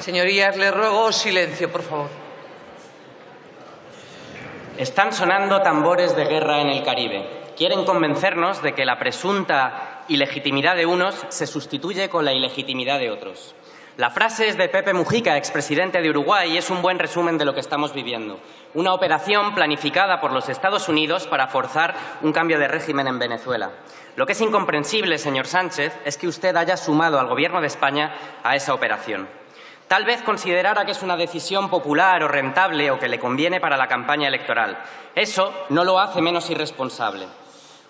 Señorías, les ruego silencio, por favor. Están sonando tambores de guerra en el Caribe. Quieren convencernos de que la presunta ilegitimidad de unos se sustituye con la ilegitimidad de otros. La frase es de Pepe Mujica, expresidente de Uruguay, y es un buen resumen de lo que estamos viviendo. Una operación planificada por los Estados Unidos para forzar un cambio de régimen en Venezuela. Lo que es incomprensible, señor Sánchez, es que usted haya sumado al Gobierno de España a esa operación. Tal vez considerara que es una decisión popular o rentable o que le conviene para la campaña electoral. Eso no lo hace menos irresponsable.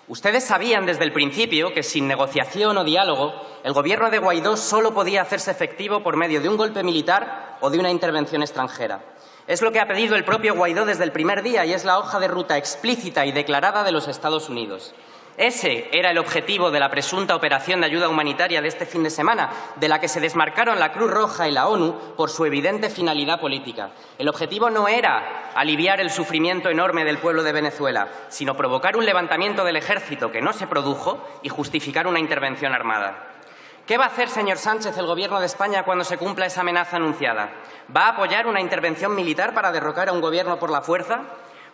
Ustedes sabían desde el principio que sin negociación o diálogo el gobierno de Guaidó solo podía hacerse efectivo por medio de un golpe militar o de una intervención extranjera. Es lo que ha pedido el propio Guaidó desde el primer día y es la hoja de ruta explícita y declarada de los Estados Unidos. Ese era el objetivo de la presunta operación de ayuda humanitaria de este fin de semana, de la que se desmarcaron la Cruz Roja y la ONU por su evidente finalidad política. El objetivo no era aliviar el sufrimiento enorme del pueblo de Venezuela, sino provocar un levantamiento del ejército que no se produjo y justificar una intervención armada. ¿Qué va a hacer, señor Sánchez, el Gobierno de España cuando se cumpla esa amenaza anunciada? ¿Va a apoyar una intervención militar para derrocar a un gobierno por la fuerza?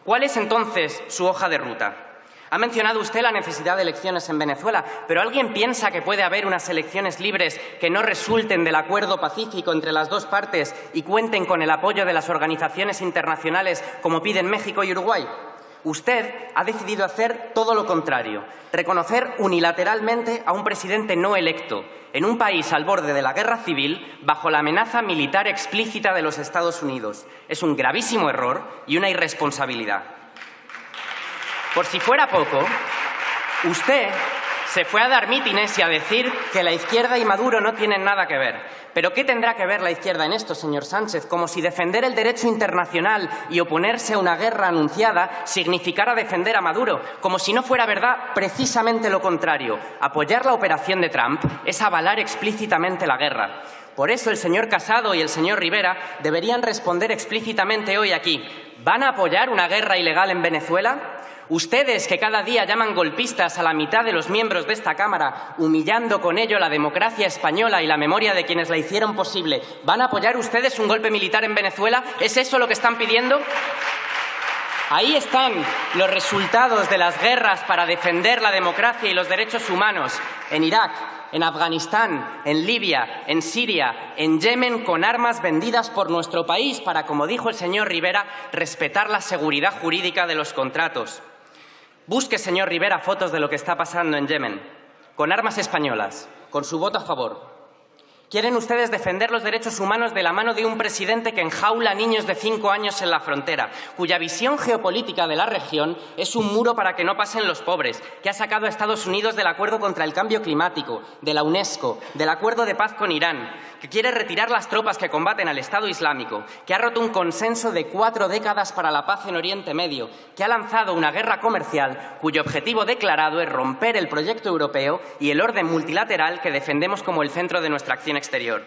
¿Cuál es entonces su hoja de ruta? Ha mencionado usted la necesidad de elecciones en Venezuela, pero ¿alguien piensa que puede haber unas elecciones libres que no resulten del acuerdo pacífico entre las dos partes y cuenten con el apoyo de las organizaciones internacionales como piden México y Uruguay? Usted ha decidido hacer todo lo contrario, reconocer unilateralmente a un presidente no electo en un país al borde de la guerra civil bajo la amenaza militar explícita de los Estados Unidos. Es un gravísimo error y una irresponsabilidad. Por si fuera poco, usted se fue a dar mítines y a decir que la izquierda y Maduro no tienen nada que ver. Pero ¿qué tendrá que ver la izquierda en esto, señor Sánchez? Como si defender el derecho internacional y oponerse a una guerra anunciada significara defender a Maduro, como si no fuera verdad precisamente lo contrario. Apoyar la operación de Trump es avalar explícitamente la guerra. Por eso el señor Casado y el señor Rivera deberían responder explícitamente hoy aquí. ¿Van a apoyar una guerra ilegal en Venezuela? Ustedes que cada día llaman golpistas a la mitad de los miembros de esta Cámara, humillando con ello la democracia española y la memoria de quienes la hicieron posible, ¿van a apoyar ustedes un golpe militar en Venezuela? ¿Es eso lo que están pidiendo? Ahí están los resultados de las guerras para defender la democracia y los derechos humanos en Irak, en Afganistán, en Libia, en Siria, en Yemen, con armas vendidas por nuestro país para, como dijo el señor Rivera, respetar la seguridad jurídica de los contratos. Busque, señor Rivera, fotos de lo que está pasando en Yemen, con armas españolas, con su voto a favor, Quieren ustedes defender los derechos humanos de la mano de un presidente que enjaula a niños de cinco años en la frontera, cuya visión geopolítica de la región es un muro para que no pasen los pobres, que ha sacado a Estados Unidos del acuerdo contra el cambio climático, de la UNESCO, del acuerdo de paz con Irán, que quiere retirar las tropas que combaten al Estado Islámico, que ha roto un consenso de cuatro décadas para la paz en Oriente Medio, que ha lanzado una guerra comercial cuyo objetivo declarado es romper el proyecto europeo y el orden multilateral que defendemos como el centro de nuestra acción exterior.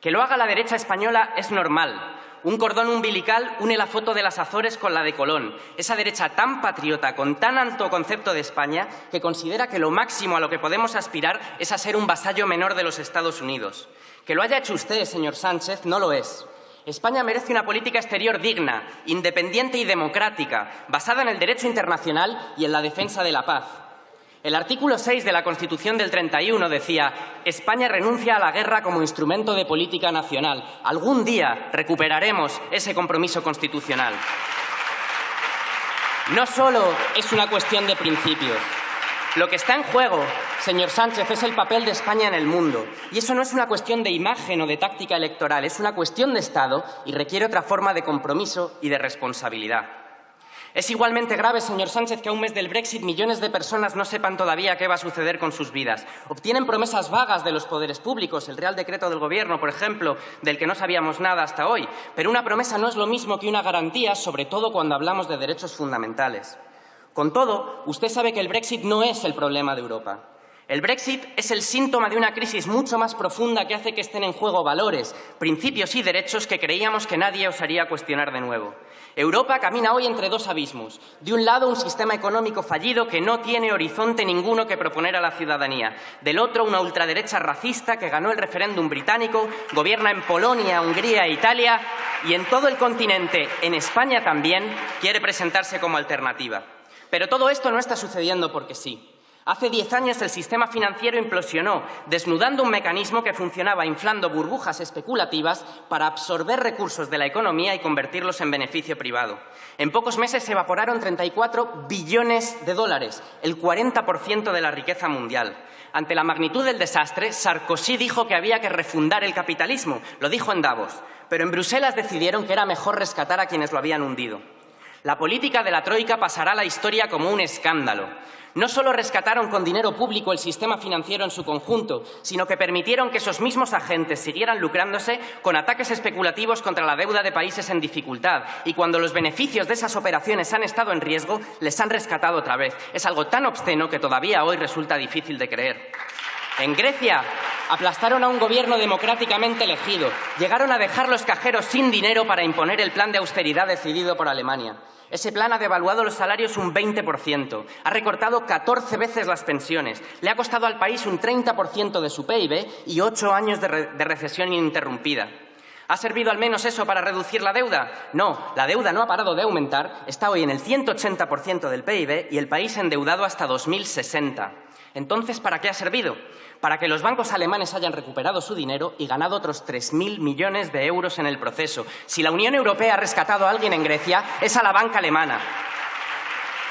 Que lo haga la derecha española es normal. Un cordón umbilical une la foto de las Azores con la de Colón. Esa derecha tan patriota, con tan alto concepto de España, que considera que lo máximo a lo que podemos aspirar es a ser un vasallo menor de los Estados Unidos. Que lo haya hecho usted, señor Sánchez, no lo es. España merece una política exterior digna, independiente y democrática, basada en el derecho internacional y en la defensa de la paz. El artículo 6 de la Constitución del 31 decía España renuncia a la guerra como instrumento de política nacional. Algún día recuperaremos ese compromiso constitucional. No solo es una cuestión de principios. Lo que está en juego, señor Sánchez, es el papel de España en el mundo. Y eso no es una cuestión de imagen o de táctica electoral, es una cuestión de Estado y requiere otra forma de compromiso y de responsabilidad. Es igualmente grave, señor Sánchez, que a un mes del Brexit millones de personas no sepan todavía qué va a suceder con sus vidas. Obtienen promesas vagas de los poderes públicos, el Real Decreto del Gobierno, por ejemplo, del que no sabíamos nada hasta hoy. Pero una promesa no es lo mismo que una garantía, sobre todo cuando hablamos de derechos fundamentales. Con todo, usted sabe que el Brexit no es el problema de Europa. El Brexit es el síntoma de una crisis mucho más profunda que hace que estén en juego valores, principios y derechos que creíamos que nadie osaría cuestionar de nuevo. Europa camina hoy entre dos abismos. De un lado, un sistema económico fallido que no tiene horizonte ninguno que proponer a la ciudadanía. Del otro, una ultraderecha racista que ganó el referéndum británico, gobierna en Polonia, Hungría e Italia y en todo el continente, en España también, quiere presentarse como alternativa. Pero todo esto no está sucediendo porque sí. Hace diez años el sistema financiero implosionó, desnudando un mecanismo que funcionaba inflando burbujas especulativas para absorber recursos de la economía y convertirlos en beneficio privado. En pocos meses se evaporaron 34 billones de dólares, el 40% de la riqueza mundial. Ante la magnitud del desastre, Sarkozy dijo que había que refundar el capitalismo, lo dijo en Davos, pero en Bruselas decidieron que era mejor rescatar a quienes lo habían hundido. La política de la Troika pasará a la historia como un escándalo. No solo rescataron con dinero público el sistema financiero en su conjunto, sino que permitieron que esos mismos agentes siguieran lucrándose con ataques especulativos contra la deuda de países en dificultad y cuando los beneficios de esas operaciones han estado en riesgo, les han rescatado otra vez. Es algo tan obsceno que todavía hoy resulta difícil de creer. En Grecia aplastaron a un gobierno democráticamente elegido, llegaron a dejar los cajeros sin dinero para imponer el plan de austeridad decidido por Alemania. Ese plan ha devaluado los salarios un 20%, ha recortado 14 veces las pensiones, le ha costado al país un 30% de su PIB y ocho años de, de recesión ininterrumpida. ¿Ha servido al menos eso para reducir la deuda? No, la deuda no ha parado de aumentar, está hoy en el 180% del PIB y el país endeudado hasta 2060. Entonces, ¿para qué ha servido? Para que los bancos alemanes hayan recuperado su dinero y ganado otros 3.000 millones de euros en el proceso. Si la Unión Europea ha rescatado a alguien en Grecia, es a la banca alemana.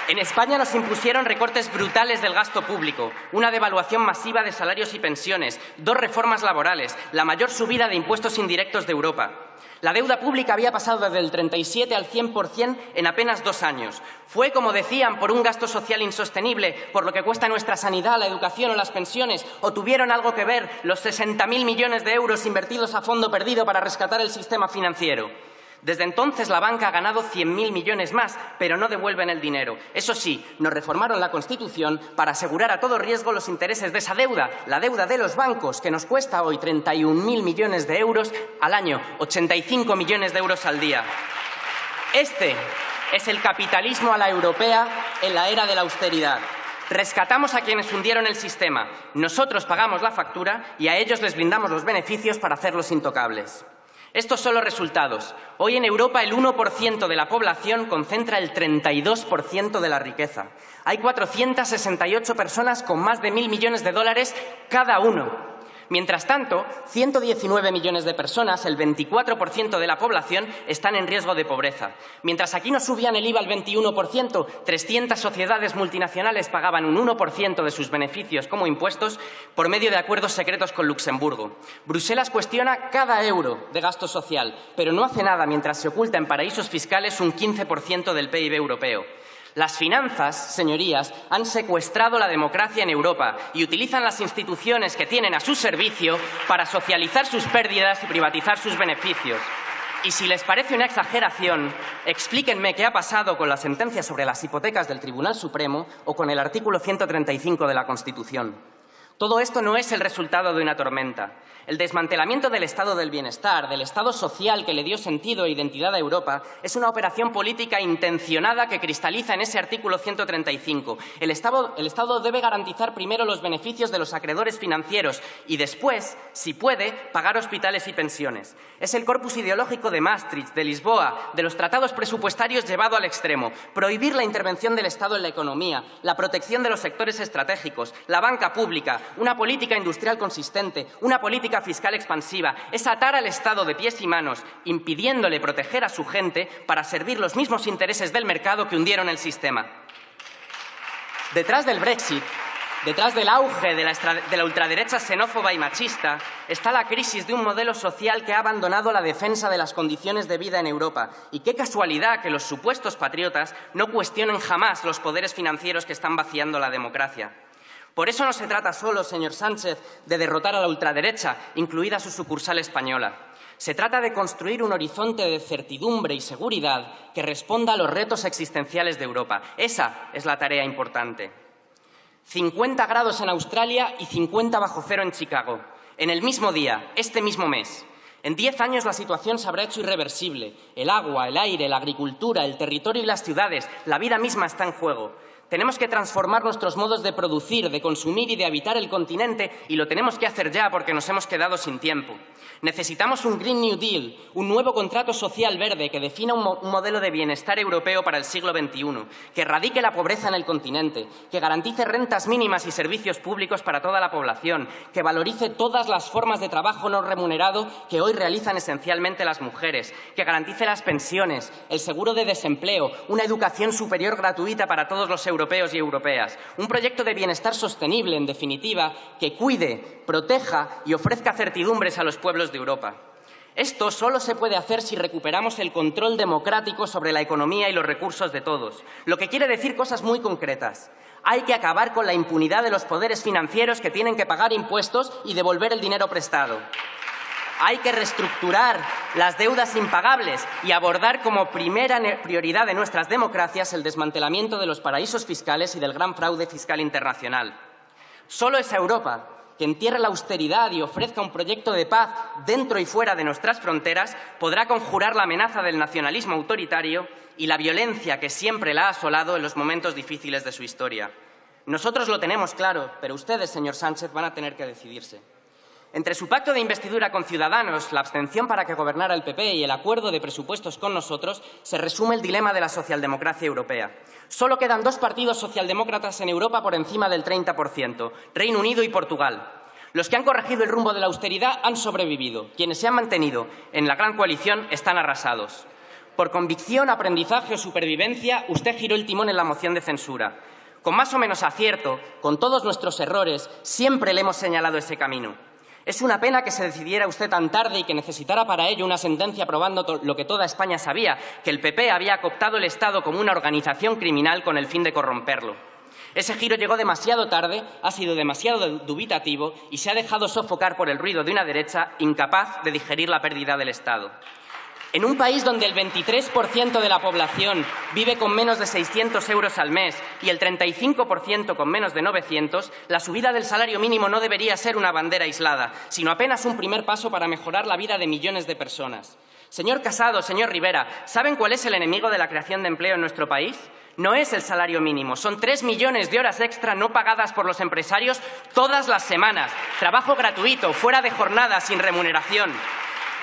En España nos impusieron recortes brutales del gasto público, una devaluación masiva de salarios y pensiones, dos reformas laborales, la mayor subida de impuestos indirectos de Europa. La deuda pública había pasado desde el 37 al 100% en apenas dos años. Fue, como decían, por un gasto social insostenible, por lo que cuesta nuestra sanidad, la educación o las pensiones, o tuvieron algo que ver los 60.000 millones de euros invertidos a fondo perdido para rescatar el sistema financiero. Desde entonces la banca ha ganado 100.000 millones más, pero no devuelven el dinero. Eso sí, nos reformaron la Constitución para asegurar a todo riesgo los intereses de esa deuda, la deuda de los bancos, que nos cuesta hoy 31.000 millones de euros al año, 85 millones de euros al día. Este es el capitalismo a la europea en la era de la austeridad. Rescatamos a quienes hundieron el sistema, nosotros pagamos la factura y a ellos les brindamos los beneficios para hacerlos intocables. Estos son los resultados. Hoy en Europa el 1% de la población concentra el 32% de la riqueza. Hay 468 personas con más de mil millones de dólares cada uno. Mientras tanto, 119 millones de personas, el 24% de la población, están en riesgo de pobreza. Mientras aquí no subían el IVA al 21%, 300 sociedades multinacionales pagaban un 1% de sus beneficios como impuestos por medio de acuerdos secretos con Luxemburgo. Bruselas cuestiona cada euro de gasto social, pero no hace nada mientras se oculta en paraísos fiscales un 15% del PIB europeo. Las finanzas, señorías, han secuestrado la democracia en Europa y utilizan las instituciones que tienen a su servicio para socializar sus pérdidas y privatizar sus beneficios. Y si les parece una exageración, explíquenme qué ha pasado con la sentencia sobre las hipotecas del Tribunal Supremo o con el artículo 135 de la Constitución. Todo esto no es el resultado de una tormenta. El desmantelamiento del estado del bienestar, del estado social que le dio sentido e identidad a Europa, es una operación política intencionada que cristaliza en ese artículo 135. El estado, el estado, debe garantizar primero los beneficios de los acreedores financieros y después, si puede, pagar hospitales y pensiones. Es el corpus ideológico de Maastricht, de Lisboa, de los tratados presupuestarios llevado al extremo. Prohibir la intervención del Estado en la economía, la protección de los sectores estratégicos, la banca pública, una política industrial consistente, una política fiscal expansiva, es atar al Estado de pies y manos, impidiéndole proteger a su gente para servir los mismos intereses del mercado que hundieron el sistema. Detrás del Brexit, detrás del auge de la, de la, ultraderecha xenófoba y machista, está la crisis de un modelo social que ha abandonado la defensa de las condiciones de vida en Europa. Y qué casualidad que los supuestos patriotas no cuestionen jamás los poderes financieros que están vaciando la democracia. Por eso no se trata solo, señor Sánchez, de derrotar a la ultraderecha, incluida su sucursal española. Se trata de construir un horizonte de certidumbre y seguridad que responda a los retos existenciales de Europa. Esa es la tarea importante. 50 grados en Australia y 50 bajo cero en Chicago. En el mismo día, este mismo mes. En diez años la situación se habrá hecho irreversible. El agua, el aire, la agricultura, el territorio y las ciudades, la vida misma está en juego. Tenemos que transformar nuestros modos de producir, de consumir y de habitar el continente y lo tenemos que hacer ya porque nos hemos quedado sin tiempo. Necesitamos un Green New Deal, un nuevo contrato social verde que defina un, modelo de bienestar europeo para el siglo XXI, que erradique la pobreza en el continente, que garantice rentas mínimas y servicios públicos para toda la población, que valorice todas las formas de trabajo no remunerado que hoy realizan esencialmente las mujeres, que garantice las pensiones, el seguro de desempleo, una educación superior gratuita para todos los europeos y europeas, un proyecto de bienestar sostenible, en definitiva, que cuide, proteja y ofrezca certidumbres a los pueblos de Europa. Esto solo se puede hacer si recuperamos el control democrático sobre la economía y los recursos de todos, lo que quiere decir cosas muy concretas. Hay que acabar con la impunidad de los poderes financieros que tienen que pagar impuestos y devolver el dinero prestado. Hay que reestructurar las deudas impagables y abordar como primera prioridad de nuestras democracias el desmantelamiento de los paraísos fiscales y del gran fraude fiscal internacional. Solo esa Europa que entierre la austeridad y ofrezca un proyecto de paz dentro y fuera de nuestras fronteras, podrá conjurar la amenaza del nacionalismo autoritario y la violencia que siempre la ha asolado en los momentos difíciles de su historia. Nosotros lo tenemos claro, pero ustedes, señor Sánchez, van a tener que decidirse. Entre su pacto de investidura con Ciudadanos, la abstención para que gobernara el PP y el acuerdo de presupuestos con nosotros, se resume el dilema de la socialdemocracia europea. Solo quedan dos partidos socialdemócratas en Europa por encima del 30%, Reino Unido y Portugal. Los que han corregido el rumbo de la austeridad han sobrevivido. Quienes se han mantenido en la gran coalición están arrasados. Por convicción, aprendizaje o supervivencia, usted giró el timón en la moción de censura. Con más o menos acierto, con todos nuestros errores, siempre le hemos señalado ese camino. Es una pena que se decidiera usted tan tarde y que necesitara para ello una sentencia probando lo que toda España sabía, que el PP había cooptado el Estado como una organización criminal con el fin de corromperlo. Ese giro llegó demasiado tarde, ha sido demasiado dubitativo y se ha dejado sofocar por el ruido de una derecha incapaz de digerir la pérdida del Estado. En un país donde el 23% de la población vive con menos de 600 euros al mes y el 35% con menos de 900, la subida del salario mínimo no debería ser una bandera aislada, sino apenas un primer paso para mejorar la vida de millones de personas. Señor Casado, señor Rivera, ¿saben cuál es el enemigo de la creación de empleo en nuestro país? No es el salario mínimo, son tres millones de horas extra no pagadas por los empresarios todas las semanas, trabajo gratuito, fuera de jornada, sin remuneración.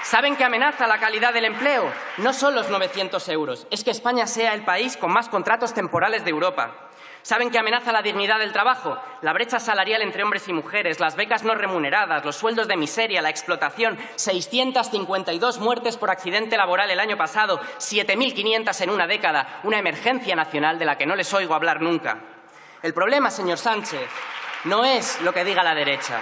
¿Saben qué amenaza la calidad del empleo? No son los 900 euros, es que España sea el país con más contratos temporales de Europa. ¿Saben qué amenaza la dignidad del trabajo? La brecha salarial entre hombres y mujeres, las becas no remuneradas, los sueldos de miseria, la explotación, 652 muertes por accidente laboral el año pasado, 7.500 en una década, una emergencia nacional de la que no les oigo hablar nunca. El problema, señor Sánchez, no es lo que diga la derecha,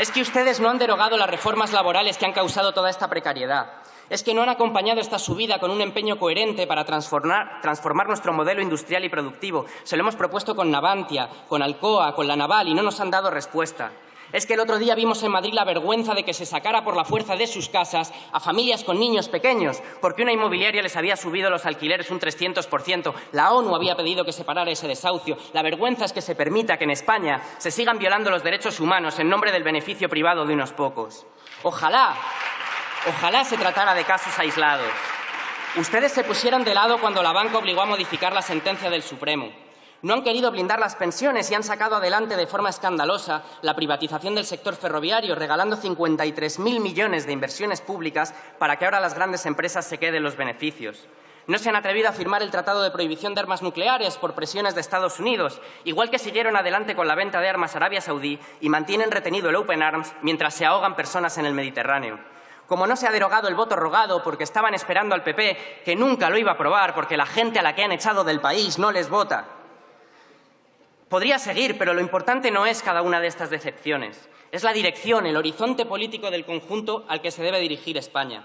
es que ustedes no han derogado las reformas laborales que han causado toda esta precariedad. Es que no han acompañado esta subida con un empeño coherente para transformar, nuestro modelo industrial y productivo. Se lo hemos propuesto con Navantia, con Alcoa, con la Naval y no nos han dado respuesta. Es que el otro día vimos en Madrid la vergüenza de que se sacara por la fuerza de sus casas a familias con niños pequeños, porque una inmobiliaria les había subido los alquileres un 300%. La ONU había pedido que se parara ese desahucio. La vergüenza es que se permita que en España se sigan violando los derechos humanos en nombre del beneficio privado de unos pocos. Ojalá, ojalá se tratara de casos aislados. Ustedes se pusieron de lado cuando la banca obligó a modificar la sentencia del Supremo. No han querido blindar las pensiones y han sacado adelante de forma escandalosa la privatización del sector ferroviario, regalando 53.000 millones de inversiones públicas para que ahora las grandes empresas se queden los beneficios. No se han atrevido a firmar el Tratado de Prohibición de Armas Nucleares por presiones de Estados Unidos, igual que siguieron adelante con la venta de armas a Arabia Saudí y mantienen retenido el Open Arms mientras se ahogan personas en el Mediterráneo como no se ha derogado el voto rogado porque estaban esperando al PP, que nunca lo iba a aprobar porque la gente a la que han echado del país no les vota. Podría seguir, pero lo importante no es cada una de estas decepciones. Es la dirección, el horizonte político del conjunto al que se debe dirigir España.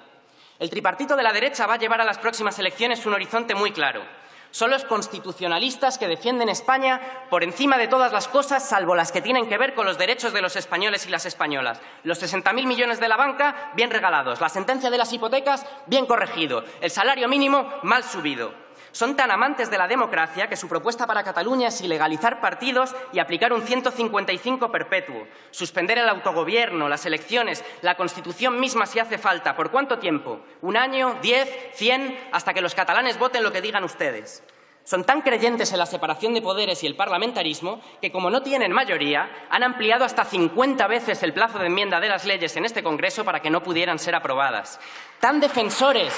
El tripartito de la derecha va a llevar a las próximas elecciones un horizonte muy claro. Son los constitucionalistas que defienden España por encima de todas las cosas, salvo las que tienen que ver con los derechos de los españoles y las españolas. Los 60.000 millones de la banca, bien regalados. La sentencia de las hipotecas, bien corregido. El salario mínimo, mal subido. Son tan amantes de la democracia que su propuesta para Cataluña es ilegalizar partidos y aplicar un 155 perpetuo, suspender el autogobierno, las elecciones, la Constitución misma si hace falta. ¿Por cuánto tiempo? ¿Un año? ¿Diez? ¿Cien? Hasta que los catalanes voten lo que digan ustedes. Son tan creyentes en la separación de poderes y el parlamentarismo que, como no tienen mayoría, han ampliado hasta 50 veces el plazo de enmienda de las leyes en este Congreso para que no pudieran ser aprobadas. Tan defensores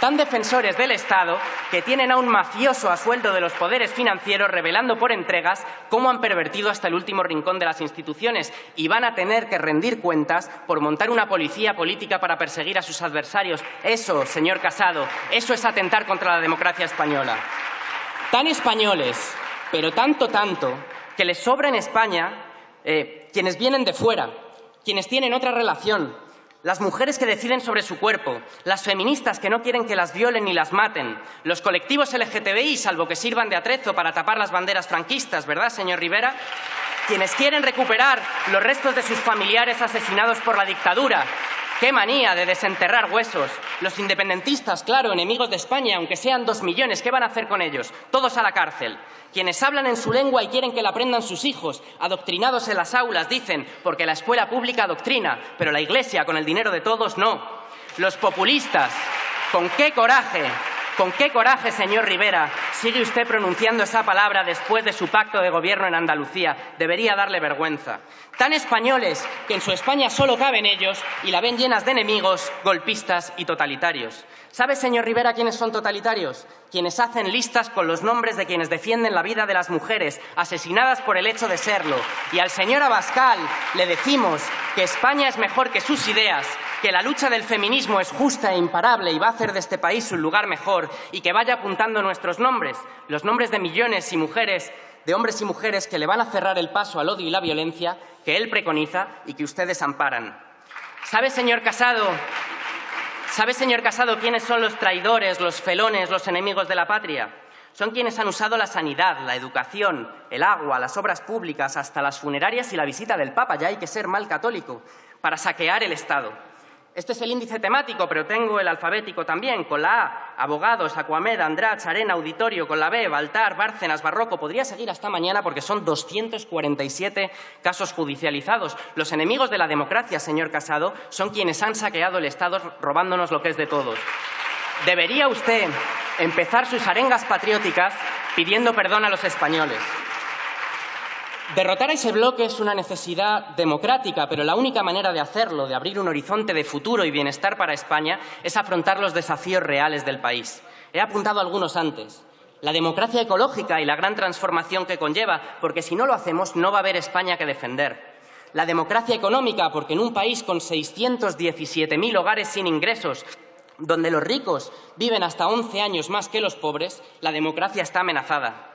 tan defensores del Estado que tienen a un mafioso a sueldo de los poderes financieros revelando por entregas cómo han pervertido hasta el último rincón de las instituciones y van a tener que rendir cuentas por montar una policía política para perseguir a sus adversarios. Eso, señor Casado, eso es atentar contra la democracia española tan españoles, pero tanto, tanto, que les sobra en España eh, quienes vienen de fuera, quienes tienen otra relación, las mujeres que deciden sobre su cuerpo, las feministas que no quieren que las violen ni las maten, los colectivos LGTBI, salvo que sirvan de atrezo para tapar las banderas franquistas, ¿verdad, señor Rivera? Quienes quieren recuperar los restos de sus familiares asesinados por la dictadura, ¡Qué manía de desenterrar huesos! Los independentistas, claro, enemigos de España, aunque sean dos millones, ¿qué van a hacer con ellos? Todos a la cárcel. Quienes hablan en su lengua y quieren que la aprendan sus hijos, adoctrinados en las aulas, dicen, porque la escuela pública adoctrina, pero la Iglesia, con el dinero de todos, no. Los populistas, ¿con qué coraje ¿Con qué coraje, señor Rivera, sigue usted pronunciando esa palabra después de su pacto de gobierno en Andalucía? Debería darle vergüenza. Tan españoles que en su España solo caben ellos y la ven llenas de enemigos, golpistas y totalitarios. ¿Sabe, señor Rivera, quiénes son totalitarios? Quienes hacen listas con los nombres de quienes defienden la vida de las mujeres asesinadas por el hecho de serlo. Y al señor Abascal le decimos que España es mejor que sus ideas, que la lucha del feminismo es justa e imparable y va a hacer de este país un lugar mejor y que vaya apuntando nuestros nombres, los nombres de millones y mujeres, de hombres y mujeres que le van a cerrar el paso al odio y la violencia que él preconiza y que ustedes amparan. ¿Sabe, señor Casado, ¿Sabe, señor Casado, quiénes son los traidores, los felones, los enemigos de la patria? Son quienes han usado la sanidad, la educación, el agua, las obras públicas, hasta las funerarias y la visita del Papa, ya hay que ser mal católico, para saquear el Estado. Este es el índice temático, pero tengo el alfabético también, con la A, abogados, Acuamed, Andrach, Arena, Auditorio, con la B, Baltar, Bárcenas, Barroco. Podría seguir hasta mañana porque son 247 casos judicializados. Los enemigos de la democracia, señor Casado, son quienes han saqueado el Estado robándonos lo que es de todos. Debería usted empezar sus arengas patrióticas pidiendo perdón a los españoles. Derrotar a ese bloque es una necesidad democrática, pero la única manera de hacerlo, de abrir un horizonte de futuro y bienestar para España, es afrontar los desafíos reales del país. He apuntado algunos antes. La democracia ecológica y la gran transformación que conlleva, porque si no lo hacemos no va a haber España que defender. La democracia económica, porque en un país con 617.000 hogares sin ingresos, donde los ricos viven hasta 11 años más que los pobres, la democracia está amenazada.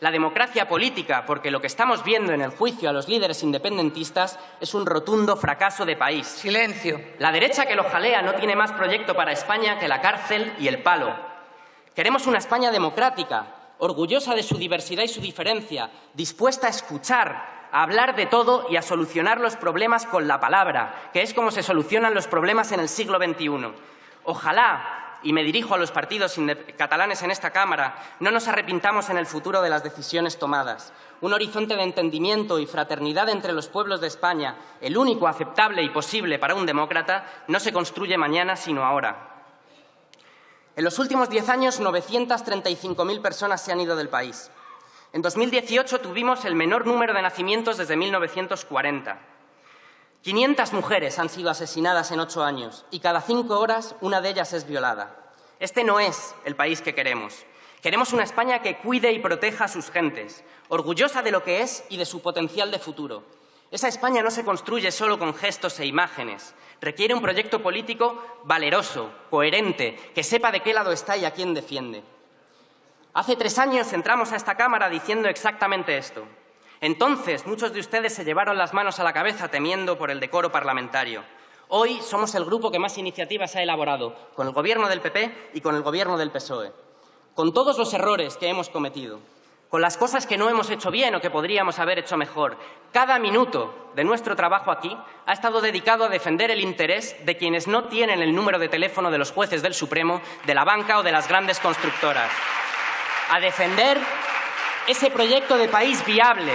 La democracia política, porque lo que estamos viendo en el juicio a los líderes independentistas es un rotundo fracaso de país. Silencio. La derecha que lo jalea no tiene más proyecto para España que la cárcel y el palo. Queremos una España democrática, orgullosa de su diversidad y su diferencia, dispuesta a escuchar, a hablar de todo y a solucionar los problemas con la palabra, que es como se solucionan los problemas en el siglo XXI. Ojalá y me dirijo a los partidos catalanes en esta Cámara, no nos arrepintamos en el futuro de las decisiones tomadas. Un horizonte de entendimiento y fraternidad entre los pueblos de España, el único aceptable y posible para un demócrata, no se construye mañana, sino ahora. En los últimos diez años, 935.000 personas se han ido del país. En 2018 tuvimos el menor número de nacimientos desde 1940. 500 mujeres han sido asesinadas en ocho años y cada cinco horas una de ellas es violada. Este no es el país que queremos. Queremos una España que cuide y proteja a sus gentes, orgullosa de lo que es y de su potencial de futuro. Esa España no se construye solo con gestos e imágenes. Requiere un proyecto político valeroso, coherente, que sepa de qué lado está y a quién defiende. Hace tres años entramos a esta Cámara diciendo exactamente esto. Entonces, muchos de ustedes se llevaron las manos a la cabeza temiendo por el decoro parlamentario. Hoy somos el grupo que más iniciativas ha elaborado, con el Gobierno del PP y con el Gobierno del PSOE. Con todos los errores que hemos cometido, con las cosas que no hemos hecho bien o que podríamos haber hecho mejor, cada minuto de nuestro trabajo aquí ha estado dedicado a defender el interés de quienes no tienen el número de teléfono de los jueces del Supremo, de la banca o de las grandes constructoras. a defender ese proyecto de país viable,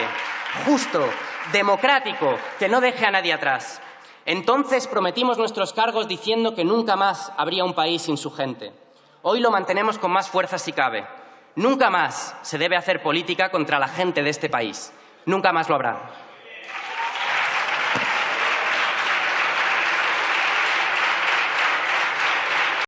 justo, democrático, que no deje a nadie atrás. Entonces prometimos nuestros cargos diciendo que nunca más habría un país sin su gente. Hoy lo mantenemos con más fuerza si cabe. Nunca más se debe hacer política contra la gente de este país. Nunca más lo habrá.